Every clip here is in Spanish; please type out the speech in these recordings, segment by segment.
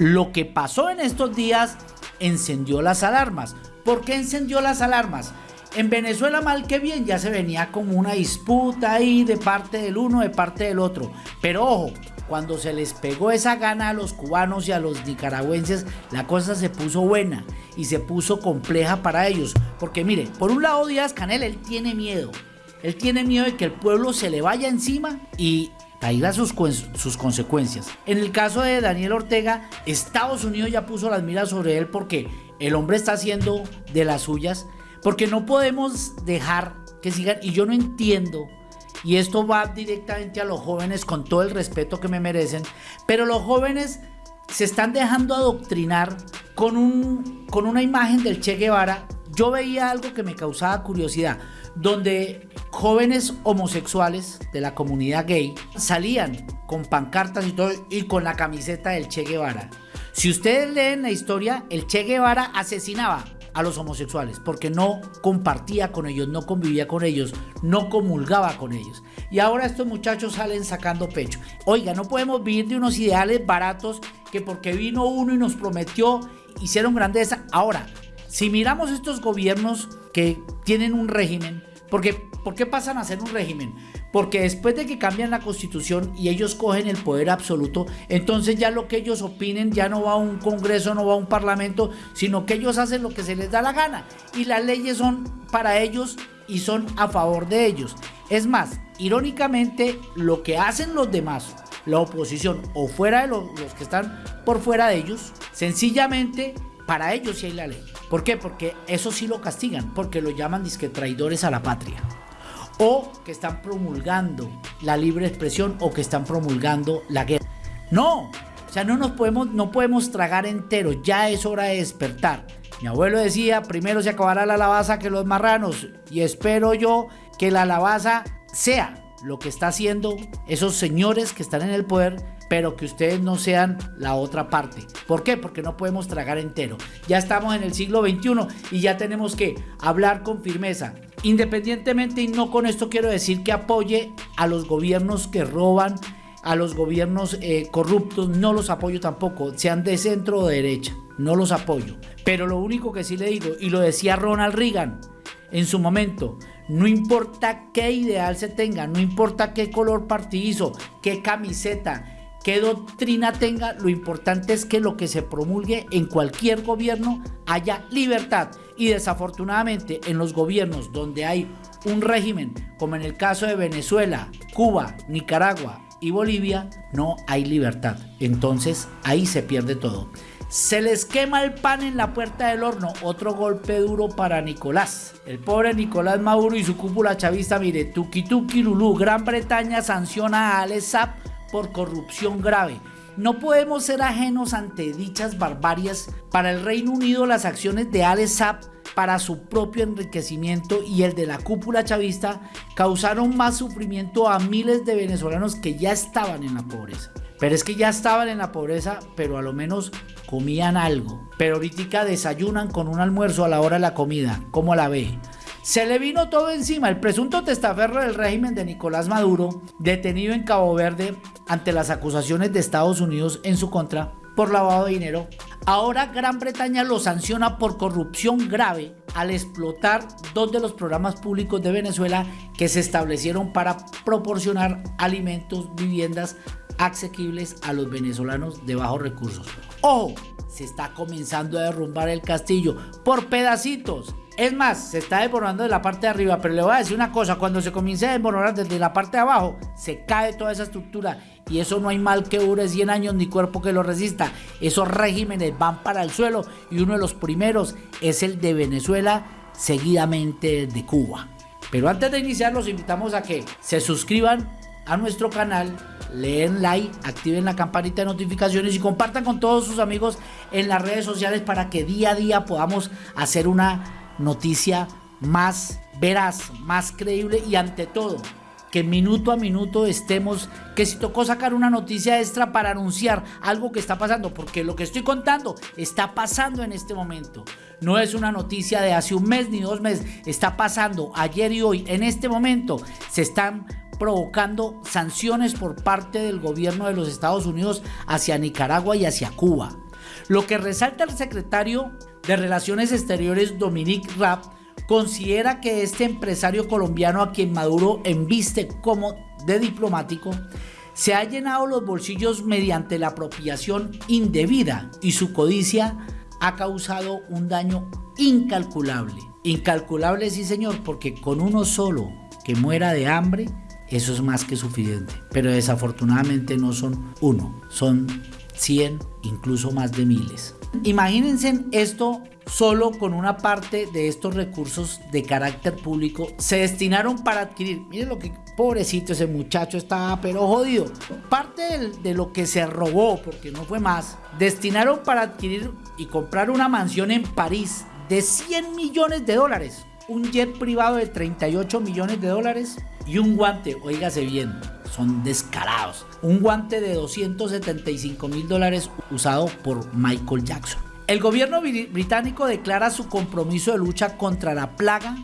Lo que pasó en estos días encendió las alarmas. ¿Por qué encendió las alarmas? En Venezuela mal que bien ya se venía como una disputa ahí de parte del uno, de parte del otro. Pero ojo, cuando se les pegó esa gana a los cubanos y a los nicaragüenses, la cosa se puso buena y se puso compleja para ellos. Porque mire, por un lado Díaz Canel, él tiene miedo. Él tiene miedo de que el pueblo se le vaya encima y traiga sus, sus consecuencias. En el caso de Daniel Ortega, Estados Unidos ya puso las miras sobre él porque el hombre está haciendo de las suyas. Porque no podemos dejar que sigan, y yo no entiendo y esto va directamente a los jóvenes con todo el respeto que me merecen, pero los jóvenes se están dejando adoctrinar con, un, con una imagen del Che Guevara. Yo veía algo que me causaba curiosidad, donde jóvenes homosexuales de la comunidad gay salían con pancartas y todo y con la camiseta del Che Guevara. Si ustedes leen la historia, el Che Guevara asesinaba a los homosexuales porque no compartía con ellos, no convivía con ellos, no comulgaba con ellos. Y ahora estos muchachos salen sacando pecho. Oiga, no podemos vivir de unos ideales baratos que porque vino uno y nos prometió, hicieron grandeza. Ahora, si miramos estos gobiernos que tienen un régimen, porque, ¿por qué pasan a ser un régimen? Porque después de que cambian la constitución y ellos cogen el poder absoluto, entonces ya lo que ellos opinen ya no va a un congreso, no va a un parlamento, sino que ellos hacen lo que se les da la gana. Y las leyes son para ellos y son a favor de ellos. Es más, irónicamente, lo que hacen los demás, la oposición o fuera de los, los que están por fuera de ellos, sencillamente para ellos sí hay la ley. ¿Por qué? Porque eso sí lo castigan, porque lo llaman disque traidores a la patria o que están promulgando la libre expresión o que están promulgando la guerra. No, o sea, no nos podemos, no podemos tragar entero, ya es hora de despertar. Mi abuelo decía, primero se acabará la alabaza que los marranos y espero yo que la alabaza sea lo que está haciendo esos señores que están en el poder, pero que ustedes no sean la otra parte. ¿Por qué? Porque no podemos tragar entero. Ya estamos en el siglo XXI y ya tenemos que hablar con firmeza. Independientemente, y no con esto quiero decir que apoye a los gobiernos que roban, a los gobiernos eh, corruptos, no los apoyo tampoco, sean de centro o de derecha, no los apoyo. Pero lo único que sí le digo, y lo decía Ronald Reagan en su momento, no importa qué ideal se tenga, no importa qué color partidizo, qué camiseta, qué doctrina tenga, lo importante es que lo que se promulgue en cualquier gobierno haya libertad. Y desafortunadamente en los gobiernos donde hay un régimen, como en el caso de Venezuela, Cuba, Nicaragua y Bolivia, no hay libertad. Entonces ahí se pierde todo. Se les quema el pan en la puerta del horno. Otro golpe duro para Nicolás. El pobre Nicolás Maduro y su cúpula chavista, mire, tuki lulú. Gran Bretaña sanciona a Alex Saab por corrupción grave. No podemos ser ajenos ante dichas barbarias. Para el Reino Unido las acciones de Alex Saab para su propio enriquecimiento y el de la cúpula chavista causaron más sufrimiento a miles de venezolanos que ya estaban en la pobreza. Pero es que ya estaban en la pobreza, pero a lo menos comían algo. Pero ahorita desayunan con un almuerzo a la hora de la comida. ¿Cómo la ve? Se le vino todo encima. El presunto testaferro del régimen de Nicolás Maduro, detenido en Cabo Verde ante las acusaciones de Estados Unidos en su contra por lavado de dinero, ahora Gran Bretaña lo sanciona por corrupción grave al explotar dos de los programas públicos de Venezuela que se establecieron para proporcionar alimentos, viviendas asequibles a los venezolanos de bajos recursos. ¡Ojo! Se está comenzando a derrumbar el castillo por pedacitos es más, se está desmoronando de la parte de arriba, pero le voy a decir una cosa, cuando se comience a desmoronar desde la parte de abajo, se cae toda esa estructura y eso no hay mal que dure 100 años ni cuerpo que lo resista. Esos regímenes van para el suelo y uno de los primeros es el de Venezuela, seguidamente de Cuba. Pero antes de iniciar los invitamos a que se suscriban a nuestro canal, leen like, activen la campanita de notificaciones y compartan con todos sus amigos en las redes sociales para que día a día podamos hacer una noticia más veraz, más creíble y ante todo que minuto a minuto estemos, que si tocó sacar una noticia extra para anunciar algo que está pasando, porque lo que estoy contando está pasando en este momento. No es una noticia de hace un mes ni dos meses, está pasando ayer y hoy. En este momento se están provocando sanciones por parte del gobierno de los Estados Unidos hacia Nicaragua y hacia Cuba. Lo que resalta el secretario de Relaciones Exteriores Dominique Raab considera que este empresario colombiano a quien Maduro embiste como de diplomático se ha llenado los bolsillos mediante la apropiación indebida y su codicia ha causado un daño incalculable. Incalculable sí señor, porque con uno solo que muera de hambre, eso es más que suficiente. Pero desafortunadamente no son uno, son 100, incluso más de miles. Imagínense esto solo con una parte de estos recursos de carácter público se destinaron para adquirir. Miren lo que pobrecito ese muchacho estaba pero jodido. Parte de, lo que se robó, porque no fue más, destinaron para adquirir y comprar una mansión en París de 100 millones de dólares, un jet privado de 38 millones de dólares y un guante, oígase bien, son descarados, un guante de 275 mil dólares usado por Michael Jackson. El gobierno británico declara su compromiso de lucha contra la plaga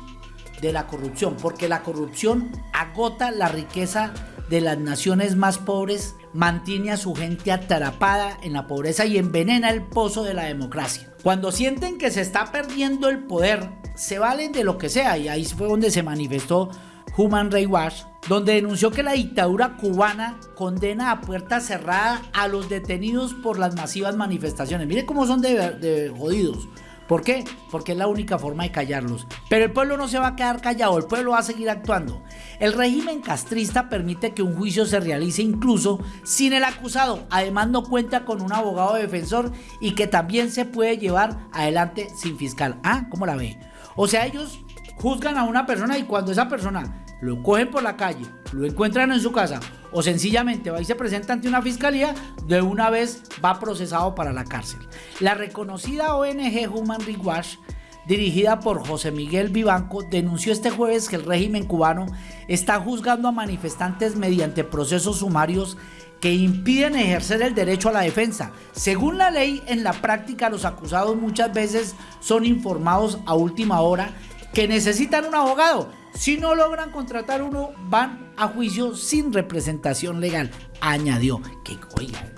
de la corrupción, porque la corrupción agota la riqueza de las naciones más pobres, mantiene a su gente atrapada en la pobreza y envenena el pozo de la democracia. Cuando sienten que se está perdiendo el poder, se valen de lo que sea y ahí fue donde se manifestó Human Rights Watch, donde denunció que la dictadura cubana condena a puerta cerrada a los detenidos por las masivas manifestaciones. Mire cómo son de, jodidos. ¿Por qué? Porque es la única forma de callarlos. Pero el pueblo no se va a quedar callado, el pueblo va a seguir actuando. El régimen castrista permite que un juicio se realice incluso sin el acusado. Además no cuenta con un abogado defensor y que también se puede llevar adelante sin fiscal. Ah, ¿cómo la ve? O sea, ellos juzgan a una persona y cuando esa persona lo cogen por la calle, lo encuentran en su casa o sencillamente va y se presenta ante una fiscalía, de una vez va procesado para la cárcel. La reconocida ONG Human Rights dirigida por José Miguel Vivanco, denunció este jueves que el régimen cubano está juzgando a manifestantes mediante procesos sumarios que impiden ejercer el derecho a la defensa. Según la ley, en la práctica los acusados muchas veces son informados a última hora que necesitan un abogado. Si no logran contratar uno, van a juicio sin representación legal. Añadió que, oigan,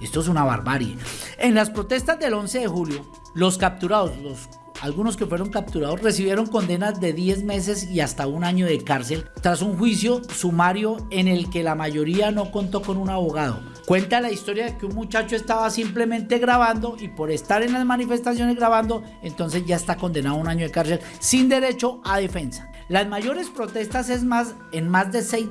esto es una barbarie. En las protestas del 11 de julio, los capturados, los algunos que fueron capturados recibieron condenas de 10 meses y hasta un año de cárcel tras un juicio sumario en el que la mayoría no contó con un abogado. Cuenta la historia de que un muchacho estaba simplemente grabando y por estar en las manifestaciones grabando, entonces ya está condenado a un año de cárcel sin derecho a defensa. Las mayores protestas es más en más de seis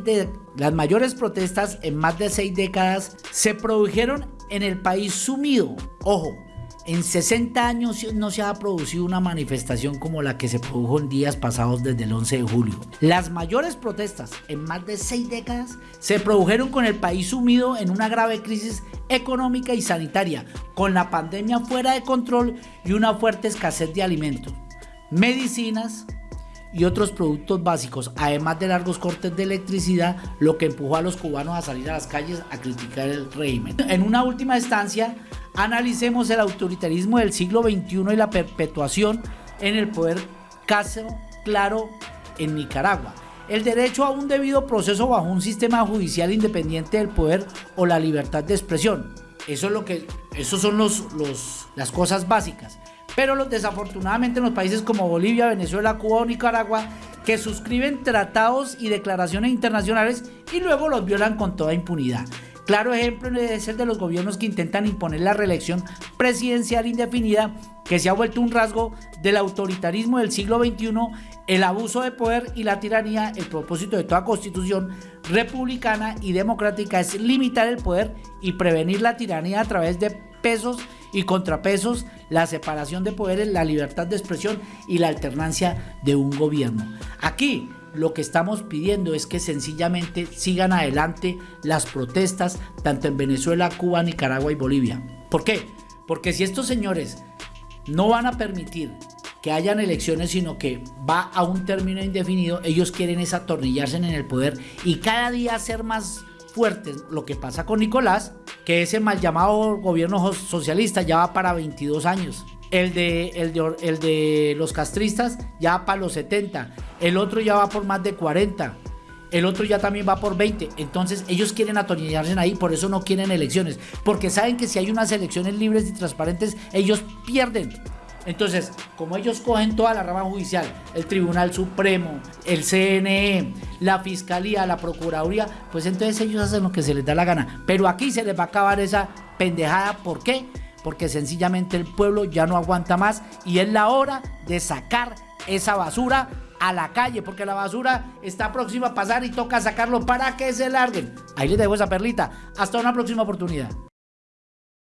las mayores protestas en más de seis décadas se produjeron en el país sumido. Ojo, en 60 años no se ha producido una manifestación como la que se produjo en días pasados desde el 11 de julio. Las mayores protestas en más de seis décadas se produjeron con el país sumido en una grave crisis económica y sanitaria, con la pandemia fuera de control y una fuerte escasez de alimentos, medicinas, y otros productos básicos, además de largos cortes de electricidad, lo que empujó a los cubanos a salir a las calles a criticar el régimen. En una última instancia, analicemos el autoritarismo del siglo XXI y la perpetuación en el poder caso claro en Nicaragua. El derecho a un debido proceso bajo un sistema judicial independiente del poder o la libertad de expresión. Eso es lo que, esos son los, los, las cosas básicas. Pero desafortunadamente en los países como Bolivia, Venezuela, Cuba o Nicaragua, que suscriben tratados y declaraciones internacionales y luego los violan con toda impunidad. Claro ejemplo es el de los gobiernos que intentan imponer la reelección presidencial indefinida, que se ha vuelto un rasgo del autoritarismo del siglo XXI, el abuso de poder y la tiranía. El propósito de toda constitución republicana y democrática es limitar el poder y prevenir la tiranía a través de pesos y contrapesos, la separación de poderes, la libertad de expresión y la alternancia de un gobierno. Aquí lo que estamos pidiendo es que sencillamente sigan adelante las protestas tanto en Venezuela, Cuba, Nicaragua y Bolivia. ¿Por qué? Porque si estos señores no van a permitir que hayan elecciones, sino que va a un término indefinido, ellos quieren es atornillarse en el poder y cada día ser más fuertes. Lo que pasa con Nicolás, que ese mal llamado gobierno socialista ya va para 22 años. El de, el, de, los castristas ya va para los 70. El otro ya va por más de 40. el otro ya también va por 20. Entonces ellos quieren atornillarse ahí, por eso no quieren elecciones, porque saben que si hay unas elecciones libres y transparentes, ellos pierden. Entonces, como ellos cogen toda la rama judicial, el Tribunal Supremo, el CNE, la Fiscalía, la Procuraduría, pues entonces ellos hacen lo que se les da la gana. Pero aquí se les va a acabar esa pendejada. ¿Por qué? Porque sencillamente el pueblo ya no aguanta más y es la hora de sacar esa basura a la calle, porque la basura está próxima a pasar y toca sacarlo para que se larguen. Ahí les dejo esa perlita. Hasta una próxima oportunidad.